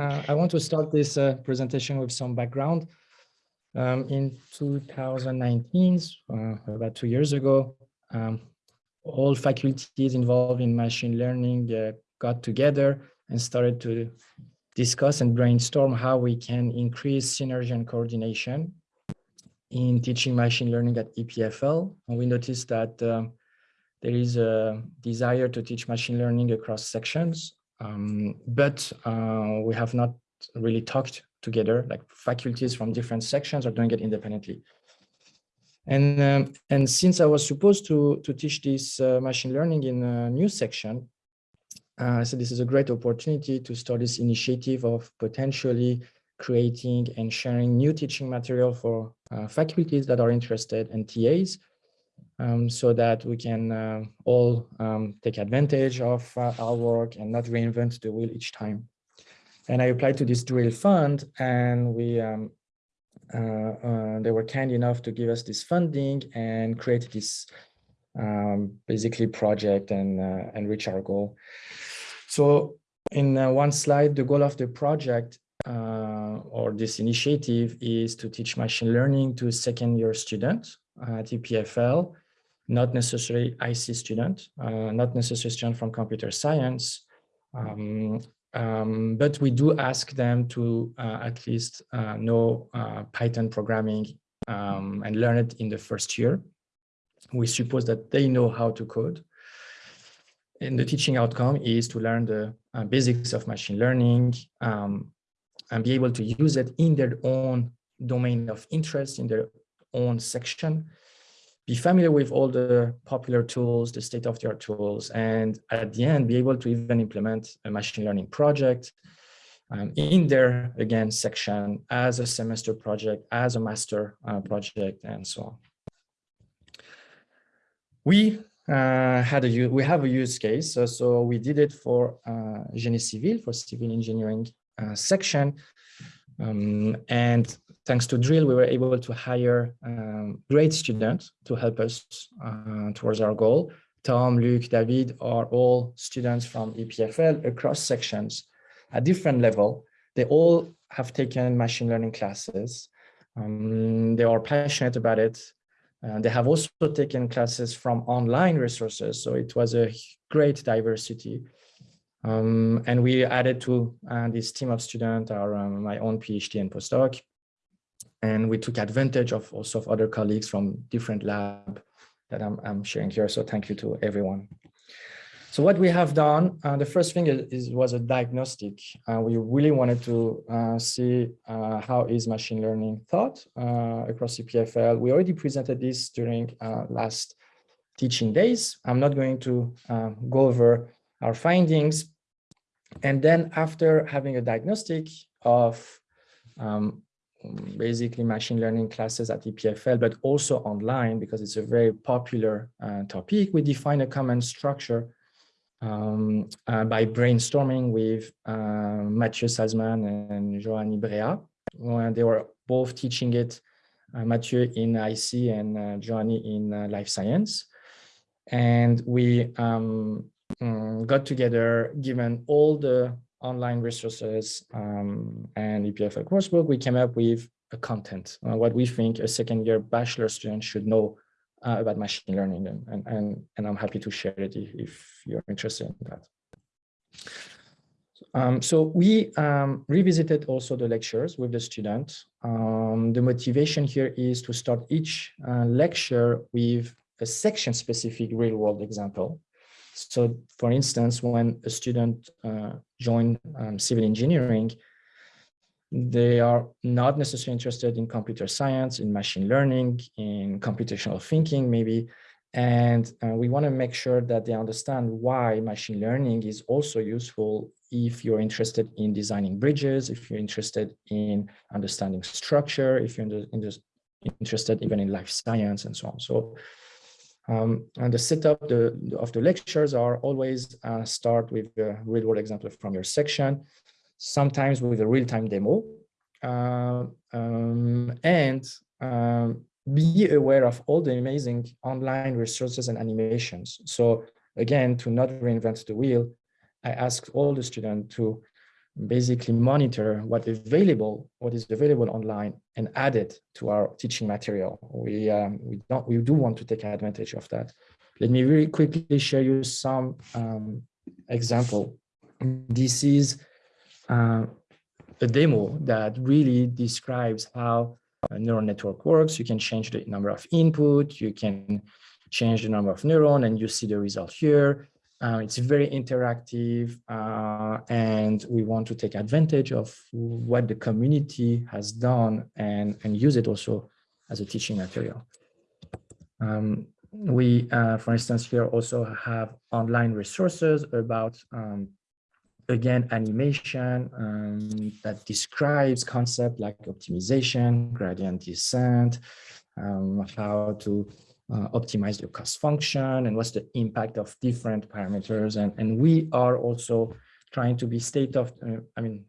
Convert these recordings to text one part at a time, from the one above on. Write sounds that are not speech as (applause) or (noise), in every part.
uh, I want to start this uh, presentation with some background. Um, in 2019, uh, about two years ago, um, all faculties involved in machine learning uh, got together and started to discuss and brainstorm how we can increase synergy and coordination in teaching machine learning at EPFL. And we noticed that um, there is a desire to teach machine learning across sections, um, but uh, we have not really talked together, like faculties from different sections are doing it independently. And, um, and since I was supposed to, to teach this uh, machine learning in a new section, uh, so this is a great opportunity to start this initiative of potentially creating and sharing new teaching material for uh, faculties that are interested and TAs um, so that we can uh, all um, take advantage of uh, our work and not reinvent the wheel each time. And I applied to this drill fund and we um, uh, uh, they were kind enough to give us this funding and create this um, basically project and, uh, and reach our goal. So in uh, one slide, the goal of the project or this initiative is to teach machine learning to second year students at EPFL, not necessarily IC student, uh, not necessarily student from computer science, um, um, but we do ask them to uh, at least uh, know uh, Python programming um, and learn it in the first year. We suppose that they know how to code. And the teaching outcome is to learn the uh, basics of machine learning um, and be able to use it in their own domain of interest, in their own section, be familiar with all the popular tools, the state-of-the-art tools, and at the end, be able to even implement a machine learning project um, in their, again, section as a semester project, as a master uh, project, and so on. We uh, had a we have a use case, so, so we did it for uh, Génie Civil, for civil engineering uh, section, um, and thanks to Drill, we were able to hire um, great students to help us uh, towards our goal. Tom, Luke, David are all students from EPFL across sections at different level. They all have taken machine learning classes. Um, they are passionate about it. Uh, they have also taken classes from online resources. So it was a great diversity. Um, and we added to uh, this team of students our um, my own PhD and postdoc. And we took advantage of also of other colleagues from different lab that I'm, I'm sharing here. So thank you to everyone. So what we have done, uh, the first thing is, is was a diagnostic. Uh, we really wanted to uh, see uh, how is machine learning thought uh, across EPFL. We already presented this during uh, last teaching days. I'm not going to go over our findings. And then after having a diagnostic of um, basically machine learning classes at EPFL, but also online because it's a very popular uh, topic. We define a common structure um, uh, by brainstorming with uh, Mathieu Salzmann and Johanni Brea. When they were both teaching it, uh, Mathieu in IC and uh, in uh, life science. And we um, um, got together, given all the online resources um, and EPFL coursebook, we came up with a content, uh, what we think a second year bachelor student should know uh, about machine learning. And, and, and, and I'm happy to share it if, if you're interested in that. Um, so we um, revisited also the lectures with the student. Um, the motivation here is to start each uh, lecture with a section specific real world example. So for instance, when a student uh, join um, civil engineering, they are not necessarily interested in computer science, in machine learning, in computational thinking, maybe. And uh, we want to make sure that they understand why machine learning is also useful if you're interested in designing bridges, if you're interested in understanding structure, if you're interested even in life science and so on. So um, and the setup the, of the lectures are always uh, start with a real world example from your section, sometimes with a real-time demo, uh, um, and um, be aware of all the amazing online resources and animations. So again, to not reinvent the wheel, I ask all the students to basically monitor what available, what is available online and add it to our teaching material. We, um, we, don't, we do want to take advantage of that. Let me very quickly share you some um, example. This is uh, a demo that really describes how a neural network works. You can change the number of input, you can change the number of neuron, and you see the result here. Uh, it's very interactive, uh, and we want to take advantage of what the community has done and, and use it also as a teaching material. Um, we, uh, for instance, here also have online resources about um, again, animation um, that describes concept like optimization, gradient descent, um, how to uh, optimize the cost function and what's the impact of different parameters. And, and we are also trying to be state of, uh, I mean,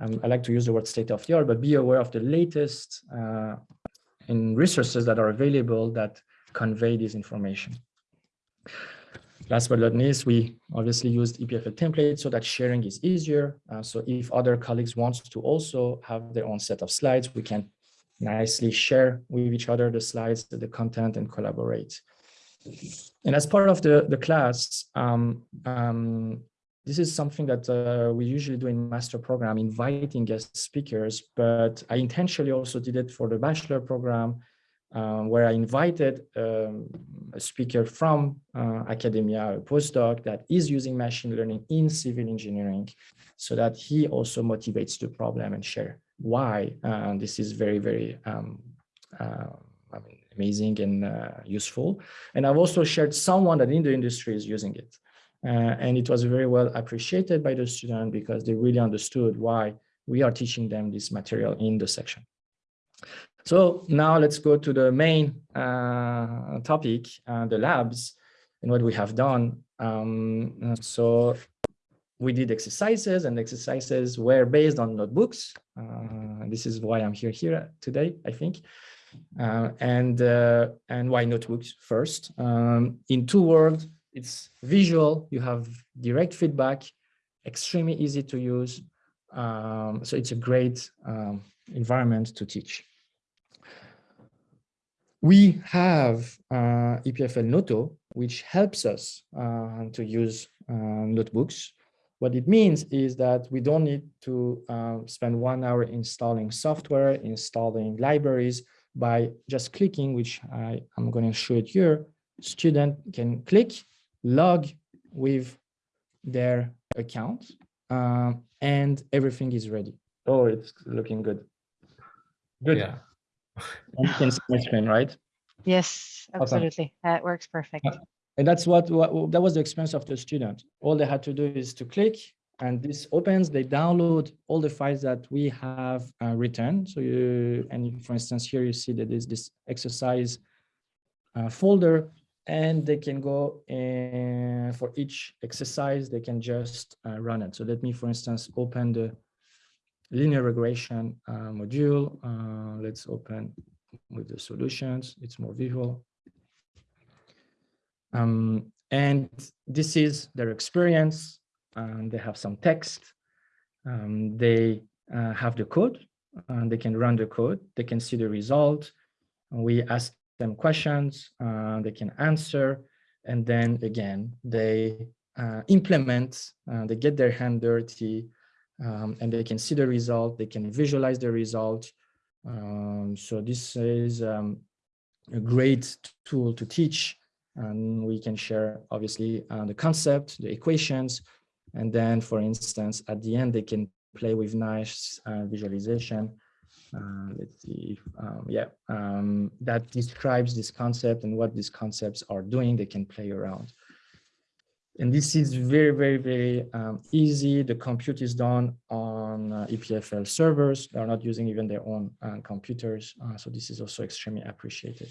um, I like to use the word state of the art, but be aware of the latest uh, in resources that are available that convey this information. Last but not least, we obviously used EPFL templates so that sharing is easier. Uh, so if other colleagues want to also have their own set of slides, we can nicely share with each other the slides, the content and collaborate. And as part of the, the class, um, um, this is something that uh, we usually do in master program, inviting guest speakers, but I intentionally also did it for the bachelor program um, where I invited um, a speaker from uh, academia, a postdoc that is using machine learning in civil engineering so that he also motivates the problem and share why uh, this is very, very um, uh, I mean, amazing and uh, useful. And I've also shared someone that in the industry is using it. And it was very well appreciated by the student because they really understood why we are teaching them this material in the section. So now let's go to the main uh, topic, uh, the labs and what we have done. Um, so we did exercises and exercises were based on notebooks. Uh, this is why I'm here here today, I think. Uh, and uh, and why notebooks first? Um, in two words, it's visual. You have direct feedback, extremely easy to use. Um, so it's a great um, environment to teach. We have uh, EPFL Noto, which helps us uh, to use uh, notebooks. What it means is that we don't need to uh, spend one hour installing software, installing libraries by just clicking, which I am going to show it here. Student can click, log with their account, uh, and everything is ready. Oh, it's looking good. Good. Yeah. you can see my screen, right? Yes, absolutely. That works perfect. And that's what, what that was the experience of the student. All they had to do is to click and this opens, they download all the files that we have uh, written. So you, and for instance, here you see that there's this exercise uh, folder and they can go and for each exercise, they can just uh, run it. So let me, for instance, open the linear regression uh, module. Uh, let's open with the solutions. It's more visual. Um, and this is their experience. And they have some text. Um, they uh, have the code and they can run the code. They can see the result. We ask them questions, uh, they can answer. And then again, they uh, implement, uh, they get their hand dirty um, and they can see the result. They can visualize the result. Um, so this is um, a great tool to teach and we can share obviously uh, the concept, the equations, and then for instance, at the end, they can play with nice uh, visualization. Uh, let's see, um, yeah, um, that describes this concept and what these concepts are doing, they can play around. And this is very, very, very um, easy. The compute is done on uh, EPFL servers. They're not using even their own uh, computers. Uh, so this is also extremely appreciated.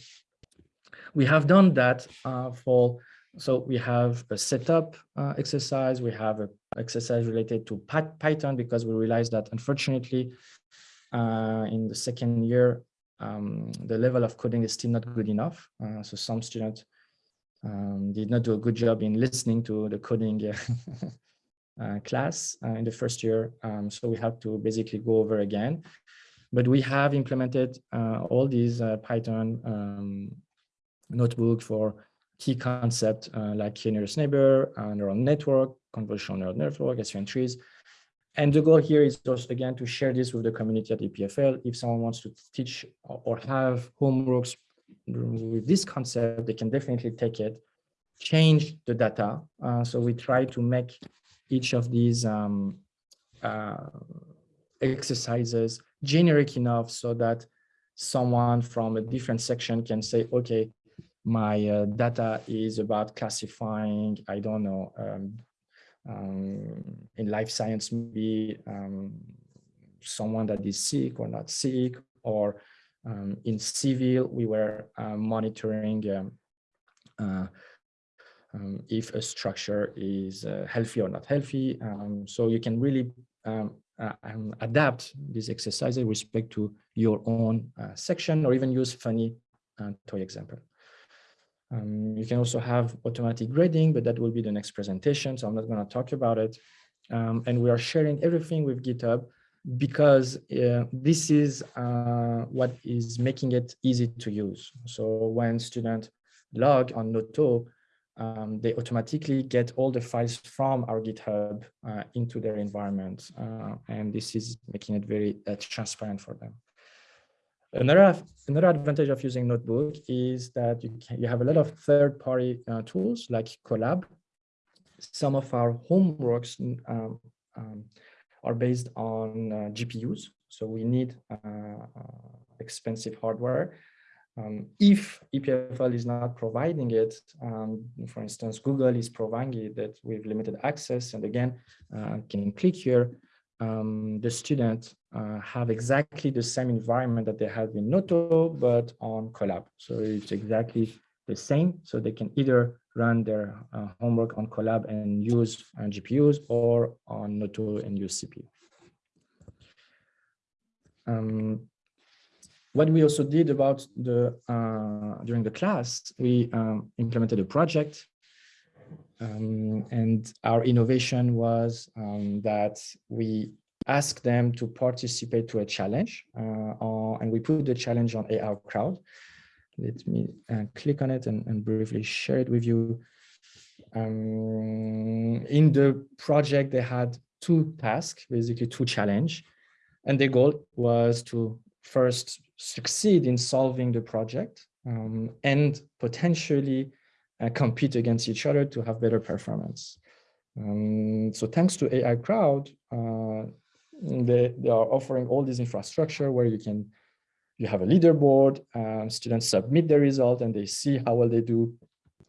We have done that uh, for, so we have a setup uh, exercise. We have an exercise related to Python because we realized that unfortunately uh, in the second year, um, the level of coding is still not good enough. so some students um, did not do a good job in listening to the coding (laughs) uh, class uh, in the first year. Um, so we have to basically go over again. But we have implemented uh, all these uh, Python um, notebook for key concept uh, like nearest neighbor, neural network, convolutional neural network, SVM trees. And the goal here is just again to share this with the community at EPFL. If someone wants to teach or have homeworks with this concept, they can definitely take it, change the data. Uh, so we try to make each of these um, uh, exercises generic enough so that someone from a different section can say, okay, my uh, data is about classifying, I don't know, um, um, in life science, maybe um, someone that is sick or not sick, or um, in civil, we were uh, monitoring um, uh, um, if a structure is uh, healthy or not healthy. Um, so you can really uh, adapt this exercise with respect to your own uh, section or even use funny uh, toy example. Um, you can also have automatic grading, but that will be the next presentation, so I'm not going to talk about it. Um, and we are sharing everything with GitHub because uh, this is uh, what is making it easy to use. So when students log on Noto, um, they automatically get all the files from our GitHub uh, into their environment. Uh, and this is making it very uh, transparent for them. Another, another advantage of using Notebook is that you, can, you have a lot of third-party uh, tools like Colab. Some of our homeworks um, um, are based on uh, GPUs, so we need uh, uh, expensive hardware. Um, if EPFL is not providing it, um, for instance, Google is providing it that with limited access, and again, uh, can click here, um, the students uh, have exactly the same environment that they have in Noto, but on Colab. So it's exactly the same. So they can either run their uh, homework on Colab and use uh, GPUs or on Noto and use CPU. Um, what we also did about the uh, during the class, we um, implemented a project um, and our innovation was um, that we asked them to participate to a challenge uh, and we put the challenge on AI crowd. Let me uh, click on it and, and, briefly share it with you. Um, in the project, they had two tasks, basically two challenge. And the goal was to first succeed in solving the project um, and potentially uh, compete against each other to have better performance. Um, so thanks to AIcrowd, uh, they, they are offering all this infrastructure where you can, you have a leaderboard, um, students submit their result and they see how well they do.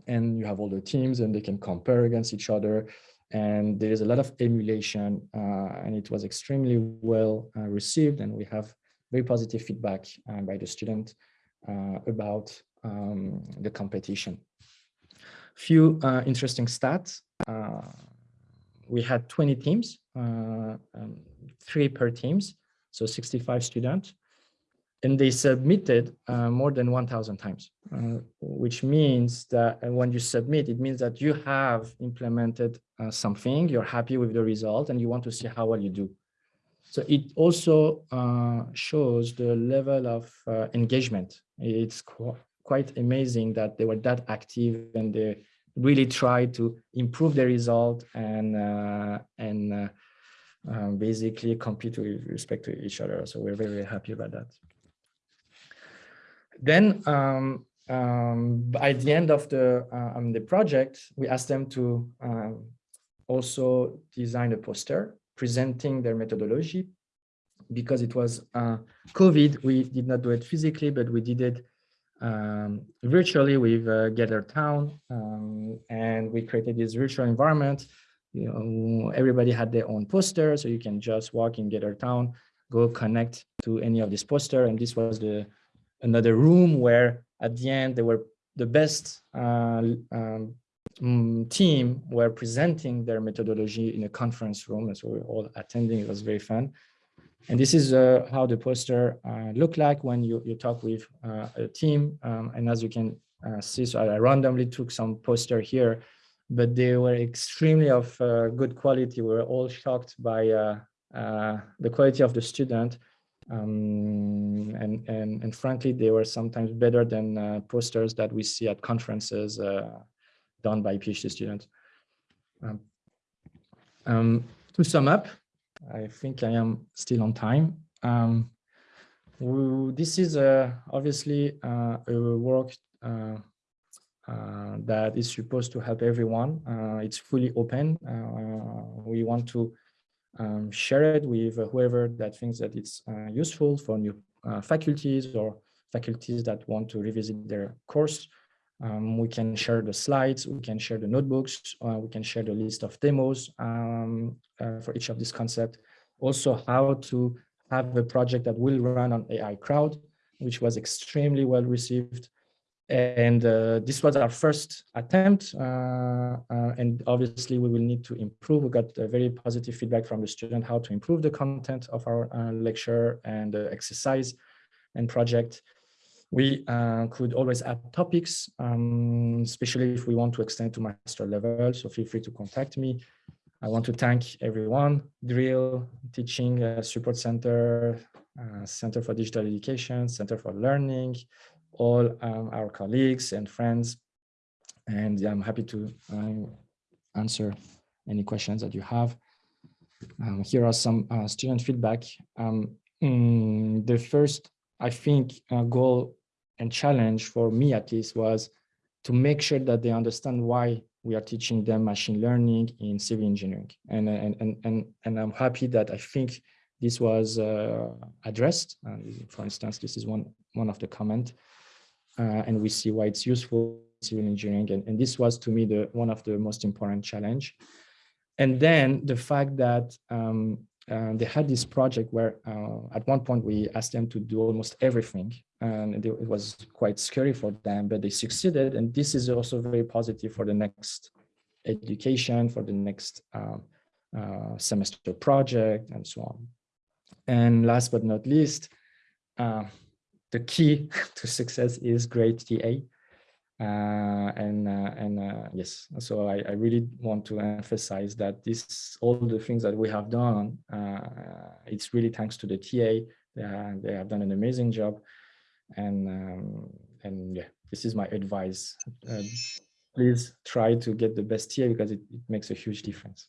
And you have all the teams and they can compare against each other. And there is a lot of emulation uh, and it was extremely well uh, received. And we have very positive feedback uh, by the student uh, about um, the competition. Few uh, interesting stats. Uh, we had 20 teams, uh, um, three per teams, so 65 students, and they submitted uh, more than 1,000 times, uh, which means that when you submit, it means that you have implemented uh, something, you're happy with the result, and you want to see how well you do. So it also shows the level of engagement. It's quite amazing that they were that active and they really tried to improve the result and uh, and uh, um, basically compete with respect to each other. So we're very, very happy about that. Then um, um, by the end of the uh, um, the project, we asked them to um, also design a poster presenting their methodology because it was uh, COVID. We did not do it physically, but we did it um, virtually with uh, Gather Town, um, and we created this virtual environment. You know, everybody had their own poster, so you can just walk in Gather Town, go connect to any of this poster, and this was the another room where at the end there were the best uh, um, mm, team were presenting their methodology in a conference room, and so we were all attending. It was very fun. And this is uh, how the poster uh, look like when you, you talk with uh, a team. Um, and as you can uh, see, so I randomly took some poster here but they were extremely of uh, good quality. We were all shocked by uh, the quality of the student. Um, and, and, and frankly, they were sometimes better than posters that we see at conferences done by PhD students. Um, um, to sum up, I think I am still on time. Um, this is uh, obviously uh, a work uh, uh, that is supposed to help everyone. Uh, it's fully open. Uh, we want to um, share it with whoever that thinks that it's useful for new faculties or faculties that want to revisit their course. Um, we can share the slides, we can share the notebooks, uh, we can share the list of demos um, uh, for each of these concepts. Also how to have a project that will run on AIcrowd, which was extremely well received. And uh, this was our first attempt. Uh, uh, and obviously we will need to improve. We got very positive feedback from the student how to improve the content of our uh, lecture and exercise and project. We uh, could always add topics, um, especially if we want to extend to master level. So feel free to contact me. I want to thank everyone, Drill, Teaching uh, Support Center, uh, Center for Digital Education, Center for Learning, all um, our colleagues and friends. And I'm happy to uh, answer any questions that you have. Um, here are some uh, student feedback. Um, mm, the first, I think, uh, goal and challenge for me at least was to make sure that they understand why we are teaching them machine learning in civil engineering. And, and, and, and, and I'm happy that I think this was uh, addressed. For instance, this is one, one of the comment, uh, and we see why it's useful in civil engineering. And, and this was to me the one of the most important challenge. And then the fact that um, uh, they had this project where uh, at one point we asked them to do almost everything and it was quite scary for them, but they succeeded. And this is also very positive for the next education, for the next uh, uh, semester project and so on. And last but not least, uh, the key (laughs) to success is great TA. Uh, and uh, and uh, yes, so I, I, really want to emphasize that this all the things that we have done, it's really thanks to the TA. They have done an amazing job and um, and yeah this is my advice. Uh, please try to get the best here because it, it makes a huge difference